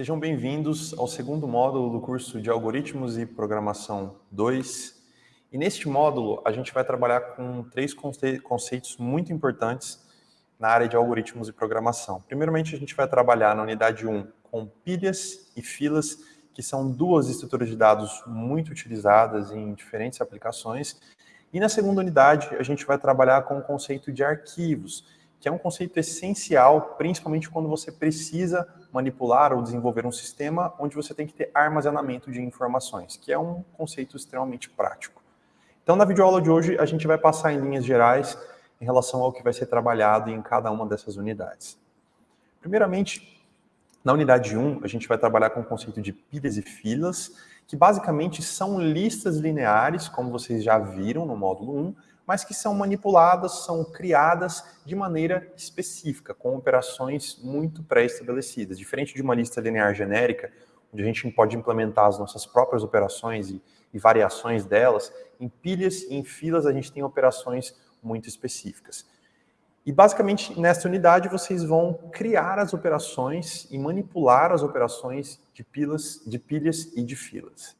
Sejam bem-vindos ao segundo módulo do curso de Algoritmos e Programação 2. E neste módulo, a gente vai trabalhar com três conceitos muito importantes na área de algoritmos e programação. Primeiramente, a gente vai trabalhar na unidade 1 com pilhas e filas, que são duas estruturas de dados muito utilizadas em diferentes aplicações. E na segunda unidade, a gente vai trabalhar com o conceito de arquivos, que é um conceito essencial, principalmente quando você precisa manipular ou desenvolver um sistema onde você tem que ter armazenamento de informações, que é um conceito extremamente prático. Então, na videoaula de hoje, a gente vai passar em linhas gerais em relação ao que vai ser trabalhado em cada uma dessas unidades. Primeiramente, na unidade 1, a gente vai trabalhar com o conceito de pilhas e filas, que basicamente são listas lineares, como vocês já viram no módulo 1, mas que são manipuladas, são criadas de maneira específica, com operações muito pré-estabelecidas. Diferente de uma lista linear genérica, onde a gente pode implementar as nossas próprias operações e, e variações delas, em pilhas e em filas a gente tem operações muito específicas. E basicamente nesta unidade vocês vão criar as operações e manipular as operações de pilhas, de pilhas e de filas.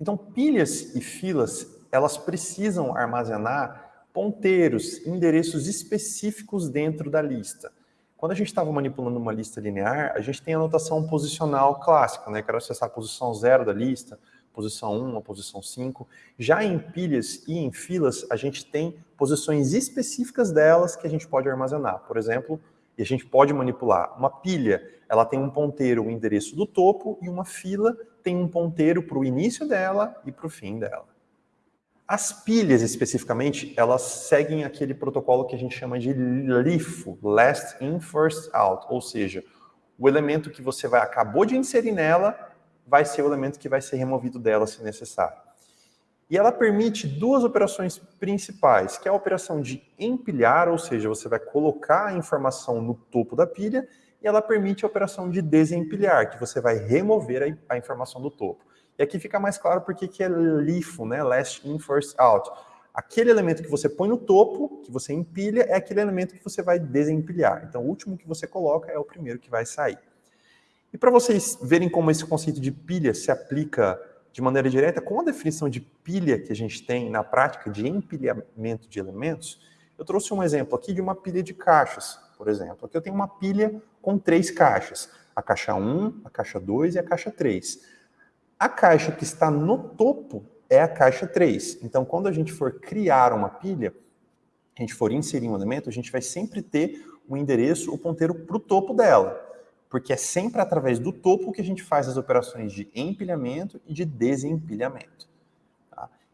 Então pilhas e filas, elas precisam armazenar ponteiros, endereços específicos dentro da lista. Quando a gente estava manipulando uma lista linear, a gente tem a notação posicional clássica, né? Quero acessar a posição 0 da lista, posição 1, a posição 5. Já em pilhas e em filas, a gente tem posições específicas delas que a gente pode armazenar. Por exemplo, e a gente pode manipular. Uma pilha, ela tem um ponteiro, o um endereço do topo, e uma fila tem um ponteiro para o início dela e para o fim dela. As pilhas, especificamente, elas seguem aquele protocolo que a gente chama de LIFO, Last In, First Out, ou seja, o elemento que você vai, acabou de inserir nela vai ser o elemento que vai ser removido dela se necessário. E ela permite duas operações principais, que é a operação de empilhar, ou seja, você vai colocar a informação no topo da pilha, e ela permite a operação de desempilhar, que você vai remover a, informação do topo. E aqui fica mais claro porque que é LIFO, né? Last in, first out. Aquele elemento que você põe no topo, que você empilha, é aquele elemento que você vai desempilhar. Então, o último que você coloca é o primeiro que vai sair. E para vocês verem como esse conceito de pilha se aplica de maneira direta com a definição de pilha que a gente tem na prática de empilhamento de elementos, eu trouxe um exemplo aqui de uma pilha de caixas, por exemplo. Aqui eu tenho uma pilha com três caixas, a caixa 1, a caixa 2 e a caixa 3. A caixa que está no topo é a caixa 3. Então, quando a gente for criar uma pilha, a gente for inserir um elemento, a gente vai sempre ter o endereço, o ponteiro para o topo dela. Porque é sempre através do topo que a gente faz as operações de empilhamento e de desempilhamento.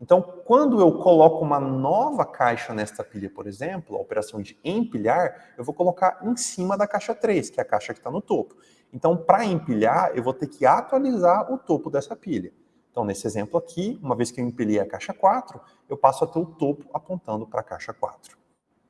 Então, quando eu coloco uma nova caixa nesta pilha, por exemplo, a operação de empilhar, eu vou colocar em cima da caixa 3, que é a caixa que está no topo. Então, para empilhar, eu vou ter que atualizar o topo dessa pilha. Então, nesse exemplo aqui, uma vez que eu empilhei a caixa 4, eu passo a ter o topo apontando para a caixa 4.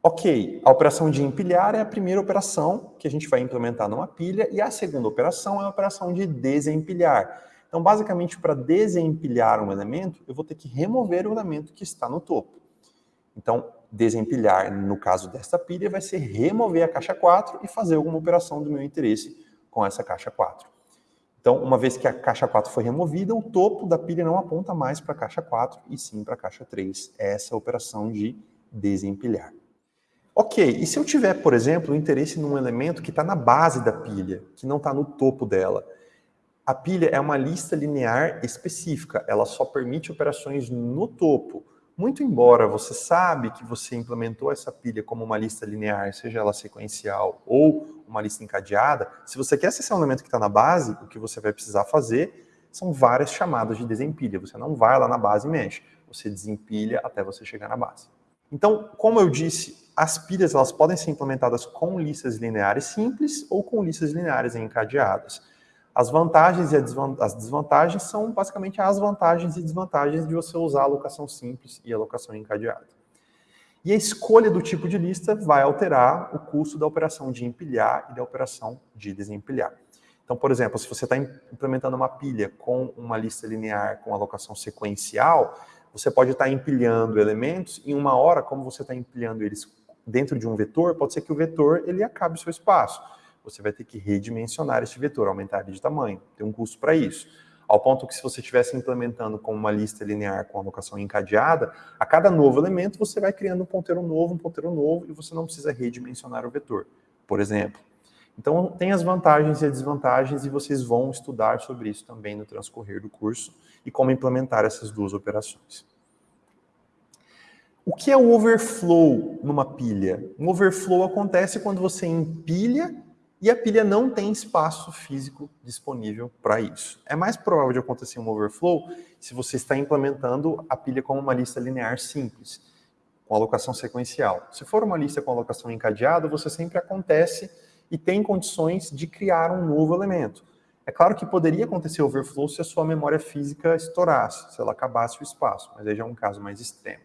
Ok, a operação de empilhar é a primeira operação que a gente vai implementar numa pilha, e a segunda operação é a operação de desempilhar. Então, basicamente, para desempilhar um elemento, eu vou ter que remover o elemento que está no topo. Então, desempilhar, no caso desta pilha, vai ser remover a caixa 4 e fazer alguma operação do meu interesse com essa caixa 4. Então, uma vez que a caixa 4 foi removida, o topo da pilha não aponta mais para a caixa 4, e sim para a caixa 3. Essa é a operação de desempilhar. Ok, e se eu tiver, por exemplo, interesse num elemento que está na base da pilha, que não está no topo dela? A pilha é uma lista linear específica, ela só permite operações no topo. Muito embora você sabe que você implementou essa pilha como uma lista linear, seja ela sequencial ou uma lista encadeada, se você quer acessar um elemento que está na base, o que você vai precisar fazer são várias chamadas de desempilha. Você não vai lá na base e mexe, você desempilha até você chegar na base. Então, como eu disse, as pilhas elas podem ser implementadas com listas lineares simples ou com listas lineares encadeadas. As vantagens e as desvantagens são basicamente as vantagens e desvantagens de você usar alocação simples e alocação encadeada. E a escolha do tipo de lista vai alterar o custo da operação de empilhar e da operação de desempilhar. Então, por exemplo, se você está implementando uma pilha com uma lista linear com alocação sequencial, você pode estar tá empilhando elementos em uma hora, como você está empilhando eles dentro de um vetor, pode ser que o vetor ele acabe o seu espaço. Você vai ter que redimensionar este vetor, aumentar ele de tamanho. Tem um custo para isso. Ao ponto que se você estivesse implementando com uma lista linear com alocação encadeada, a cada novo elemento você vai criando um ponteiro novo, um ponteiro novo, e você não precisa redimensionar o vetor, por exemplo. Então, tem as vantagens e as desvantagens, e vocês vão estudar sobre isso também no transcorrer do curso, e como implementar essas duas operações. O que é o overflow numa pilha? Um overflow acontece quando você empilha e a pilha não tem espaço físico disponível para isso. É mais provável de acontecer um overflow se você está implementando a pilha como uma lista linear simples, com alocação sequencial. Se for uma lista com alocação encadeada, você sempre acontece e tem condições de criar um novo elemento. É claro que poderia acontecer overflow se a sua memória física estourasse, se ela acabasse o espaço, mas aí já é um caso mais extremo.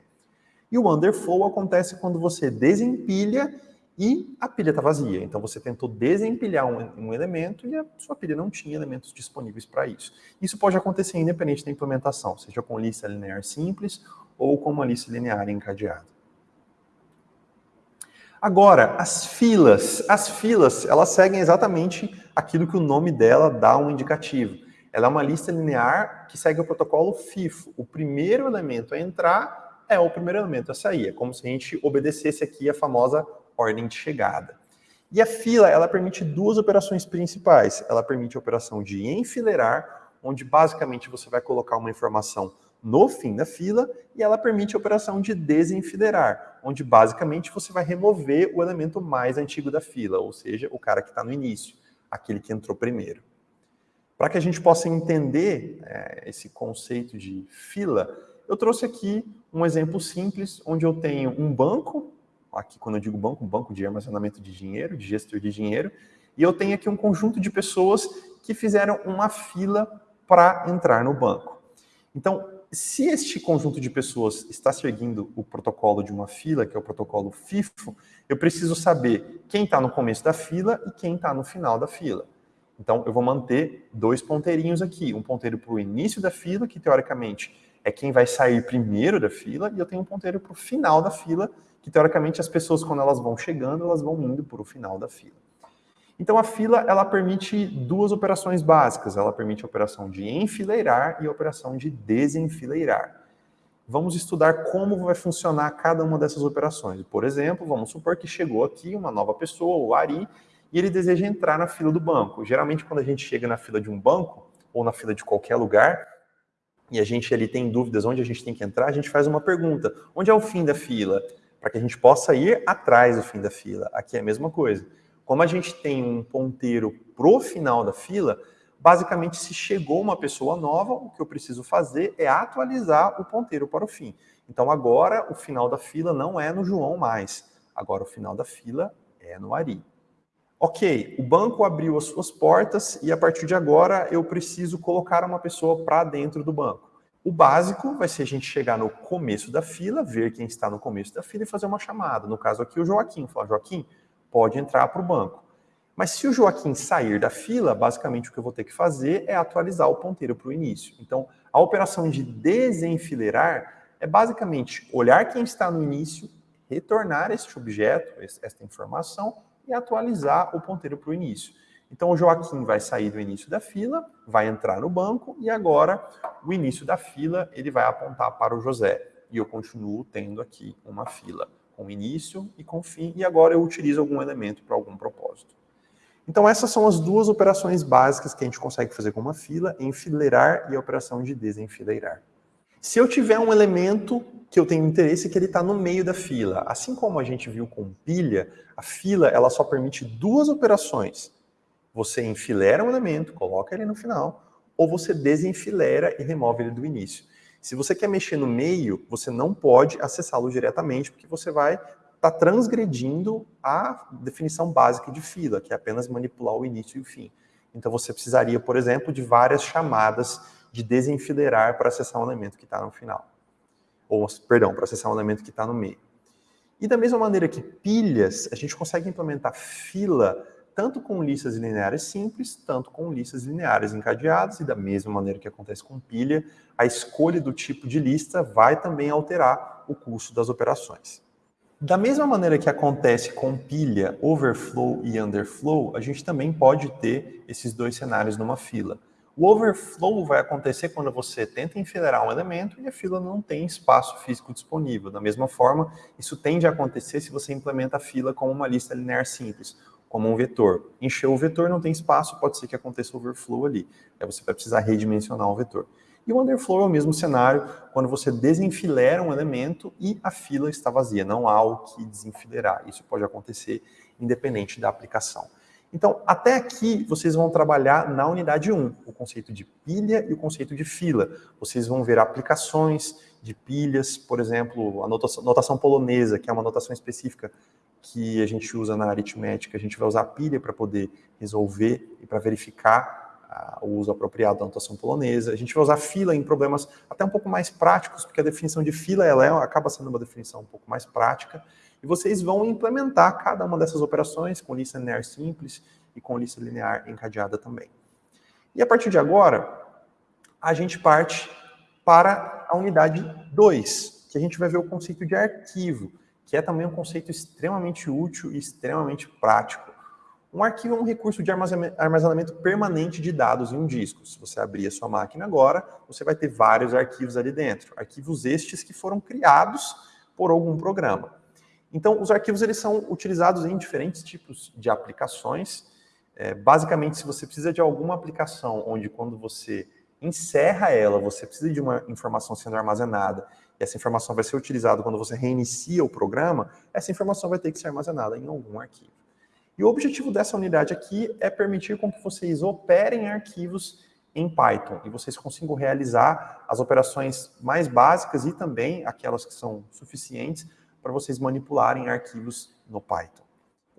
E o underflow acontece quando você desempilha e a pilha está vazia. Então você tentou desempilhar um, um, elemento e a sua pilha não tinha elementos disponíveis para isso. Isso pode acontecer independente da implementação, seja com lista linear simples ou com uma lista linear encadeada. Agora, as filas. As filas, elas seguem exatamente aquilo que o nome dela dá um indicativo. Ela é uma lista linear que segue o protocolo FIFO. O primeiro elemento a entrar é o primeiro elemento a sair. É como se a gente obedecesse aqui a famosa ordem de chegada. E a fila, ela permite duas operações principais. Ela permite a operação de enfileirar, onde basicamente você vai colocar uma informação no fim da fila, e ela permite a operação de desenfileirar, onde basicamente você vai remover o elemento mais antigo da fila, ou seja, o cara que está no início, aquele que entrou primeiro. Para que a gente possa entender é, esse conceito de fila, eu trouxe aqui um exemplo simples, onde eu tenho um banco aqui quando eu digo banco, banco de armazenamento de dinheiro, de gestor de dinheiro, e eu tenho aqui um conjunto de pessoas que fizeram uma fila para entrar no banco. Então, se este conjunto de pessoas está seguindo o protocolo de uma fila, que é o protocolo FIFO, eu preciso saber quem está no começo da fila e quem está no final da fila. Então, eu vou manter dois ponteirinhos aqui. Um ponteiro para o início da fila, que teoricamente é quem vai sair primeiro da fila, e eu tenho um ponteiro para o final da fila, que teoricamente as pessoas, quando elas vão chegando, elas vão indo para o final da fila. Então a fila, ela permite duas operações básicas. Ela permite a operação de enfileirar e a operação de desenfileirar. Vamos estudar como vai funcionar cada uma dessas operações. Por exemplo, vamos supor que chegou aqui uma nova pessoa, o Ari, e ele deseja entrar na fila do banco. Geralmente, quando a gente chega na fila de um banco, ou na fila de qualquer lugar, e a gente ali tem dúvidas onde a gente tem que entrar, a gente faz uma pergunta. Onde é o fim da fila? para que a gente possa ir atrás do fim da fila. Aqui é a mesma coisa. Como a gente tem um ponteiro pro final da fila, basicamente se chegou uma pessoa nova, o que eu preciso fazer é atualizar o ponteiro para o fim. Então agora o final da fila não é no João mais, agora o final da fila é no Ari. Ok, o banco abriu as suas portas e a partir de agora eu preciso colocar uma pessoa para dentro do banco. O básico vai ser a gente chegar no começo da fila, ver quem está no começo da fila e fazer uma chamada. No caso aqui, o Joaquim. Falar, Joaquim, pode entrar para o banco. Mas se o Joaquim sair da fila, basicamente o que eu vou ter que fazer é atualizar o ponteiro para o início. Então, a operação de desenfileirar é basicamente olhar quem está no início, retornar este objeto, esta informação, e atualizar o ponteiro para o início. Então o Joaquim vai sair do início da fila, vai entrar no banco e agora o início da fila ele vai apontar para o José. E eu continuo tendo aqui uma fila com início e com fim e agora eu utilizo algum elemento para algum propósito. Então essas são as duas operações básicas que a gente consegue fazer com uma fila, enfileirar e a operação de desenfileirar. Se eu tiver um elemento que eu tenho interesse que ele está no meio da fila, assim como a gente viu com pilha, a fila ela só permite duas operações, você enfileira um elemento, coloca ele no final, ou você desenfileira e remove ele do início. Se você quer mexer no meio, você não pode acessá-lo diretamente, porque você vai estar tá transgredindo a definição básica de fila, que é apenas manipular o início e o fim. Então você precisaria, por exemplo, de várias chamadas de desenfileirar para acessar um elemento que está no final. Ou, perdão, para acessar um elemento que está no meio. E da mesma maneira que pilhas, a gente consegue implementar fila tanto com listas lineares simples, tanto com listas lineares encadeadas, e da mesma maneira que acontece com pilha, a escolha do tipo de lista vai também alterar o custo das operações. Da mesma maneira que acontece com pilha, overflow e underflow, a gente também pode ter esses dois cenários numa fila. O overflow vai acontecer quando você tenta enfileirar um elemento e a fila não tem espaço físico disponível. Da mesma forma, isso tende a acontecer se você implementa a fila como uma lista linear simples, como um vetor. Encheu o vetor, não tem espaço, pode ser que aconteça overflow ali. Aí você vai precisar redimensionar o vetor. E o underflow é o mesmo cenário quando você desenfileira um elemento e a fila está vazia, não há o que desenfileirar. Isso pode acontecer independente da aplicação. Então, até aqui, vocês vão trabalhar na unidade 1, o conceito de pilha e o conceito de fila. Vocês vão ver aplicações de pilhas, por exemplo, a notação, notação polonesa, que é uma notação específica que a gente usa na aritmética. A gente vai usar pilha para poder resolver e para verificar o uso apropriado da notação polonesa. A gente vai usar fila em problemas até um pouco mais práticos, porque a definição de fila ela é, acaba sendo uma definição um pouco mais prática. E vocês vão implementar cada uma dessas operações com lista linear simples e com lista linear encadeada também. E a partir de agora, a gente parte para a unidade 2, que a gente vai ver o conceito de arquivo, que é também um conceito extremamente útil e extremamente prático. Um arquivo é um recurso de armazenamento permanente de dados em um disco. Se você abrir a sua máquina agora, você vai ter vários arquivos ali dentro. Arquivos estes que foram criados por algum programa. Então, os arquivos eles são utilizados em diferentes tipos de aplicações. É, basicamente, se você precisa de alguma aplicação onde quando você encerra ela, você precisa de uma informação sendo armazenada, e essa informação vai ser utilizada quando você reinicia o programa, essa informação vai ter que ser armazenada em algum arquivo. E o objetivo dessa unidade aqui é permitir com que vocês operem arquivos em Python e vocês consigam realizar as operações mais básicas e também aquelas que são suficientes para vocês manipularem arquivos no Python.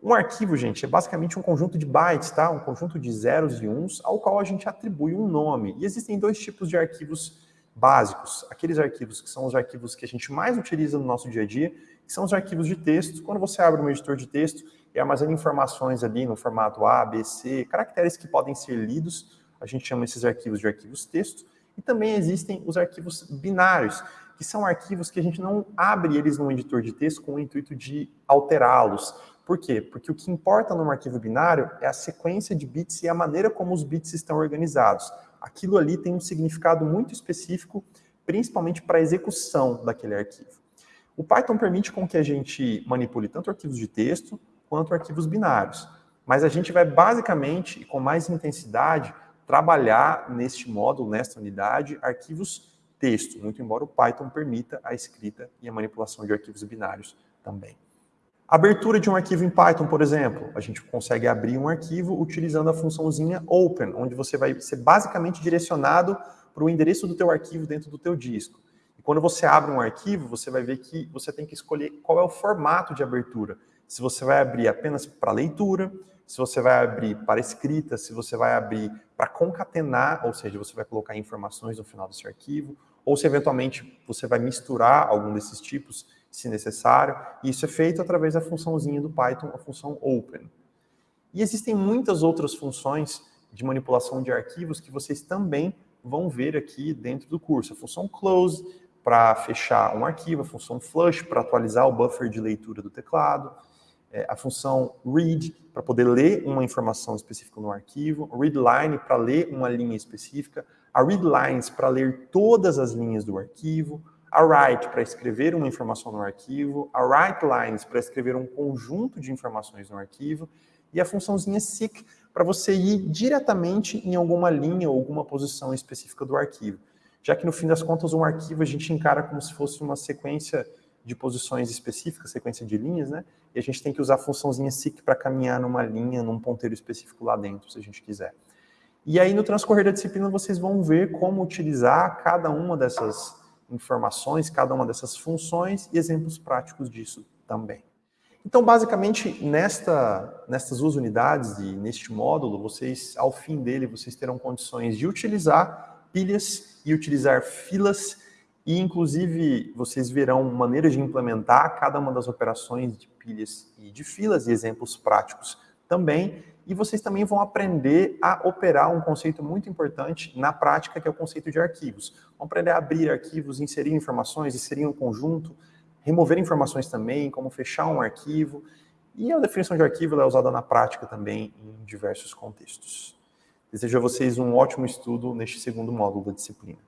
Um arquivo, gente, é basicamente um conjunto de bytes, tá? Um conjunto de zeros e uns ao qual a gente atribui um nome. E existem dois tipos de arquivos básicos. Aqueles arquivos que são os arquivos que a gente mais utiliza no nosso dia a dia, que são os arquivos de texto. Quando você abre um editor de texto, e armazena informações ali no formato A, B, C, caracteres que podem ser lidos, a gente chama esses arquivos de arquivos texto, e também existem os arquivos binários, que são arquivos que a gente não abre eles no editor de texto com o intuito de alterá-los. Por quê? Porque o que importa num arquivo binário é a sequência de bits e a maneira como os bits estão organizados. Aquilo ali tem um significado muito específico, principalmente para a execução daquele arquivo. O Python permite com que a gente manipule tanto arquivos de texto, quanto arquivos binários. Mas a gente vai basicamente, e com mais intensidade, trabalhar neste módulo, nesta unidade, arquivos texto, muito embora o Python permita a escrita e a manipulação de arquivos binários também. Abertura de um arquivo em Python, por exemplo, a gente consegue abrir um arquivo utilizando a funçãozinha open, onde você vai ser basicamente direcionado para o endereço do teu arquivo dentro do teu disco. E quando você abre um arquivo, você vai ver que você tem que escolher qual é o formato de abertura se você vai abrir apenas para leitura, se você vai abrir para escrita, se você vai abrir para concatenar, ou seja, você vai colocar informações no final desse arquivo, ou se eventualmente você vai misturar algum desses tipos, se necessário. E isso é feito através da funçãozinha do Python, a função open. E existem muitas outras funções de manipulação de arquivos que vocês também vão ver aqui dentro do curso. A função close para fechar um arquivo, a função flush para atualizar o buffer de leitura do teclado, é, a função read para poder ler uma informação específica no arquivo, readline para ler uma linha específica, a readlines para ler todas as linhas do arquivo, a write para escrever uma informação no arquivo, a writelines para escrever um conjunto de informações no arquivo, e a funçãozinha seek para você ir diretamente em alguma linha ou alguma posição específica do arquivo. Já que no fim das contas um arquivo a gente encara como se fosse uma sequência de posições específicas, sequência de linhas, né? E a gente tem que usar a funçãozinha seek para caminhar numa linha, num ponteiro específico lá dentro, se a gente quiser. E aí, no transcorrer da disciplina, vocês vão ver como utilizar cada uma dessas informações, cada uma dessas funções e exemplos práticos disso também. Então, basicamente, nesta, nestas duas unidades e neste módulo, vocês, ao fim dele, vocês terão condições de utilizar pilhas e utilizar filas e, inclusive, vocês verão maneiras de implementar cada uma das operações de pilhas e de filas e exemplos práticos também. E vocês também vão aprender a operar um conceito muito importante na prática, que é o conceito de arquivos. Vão aprender a abrir arquivos, inserir informações, inserir um conjunto, remover informações também, como fechar um arquivo, e a definição de arquivo é usada na prática também em diversos contextos. Desejo a vocês um ótimo estudo neste segundo módulo da disciplina.